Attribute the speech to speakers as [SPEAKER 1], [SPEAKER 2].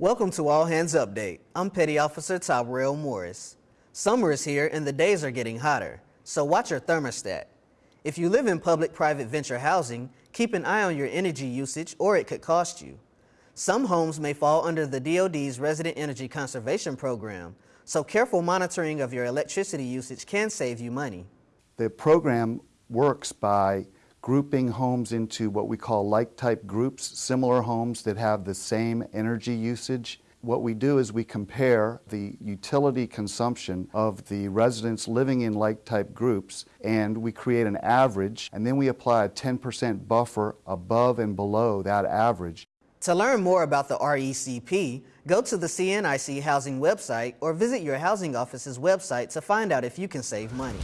[SPEAKER 1] Welcome to All Hands Update. I'm Petty Officer Tyrell Morris. Summer is here and the days are getting hotter, so watch your thermostat. If you live in public-private venture housing, keep an eye on your energy usage or it could cost you. Some homes may fall under the DoD's Resident Energy Conservation Program, so careful monitoring of your electricity usage can save you money.
[SPEAKER 2] The program works by grouping homes into what we call like-type groups, similar homes that have the same energy usage. What we do is we compare the utility consumption of the residents living in like-type groups and we create an average and then we apply a 10% buffer above and below that average.
[SPEAKER 1] To learn more about the RECP, go to the CNIC Housing website or visit your housing office's website to find out if you can save money.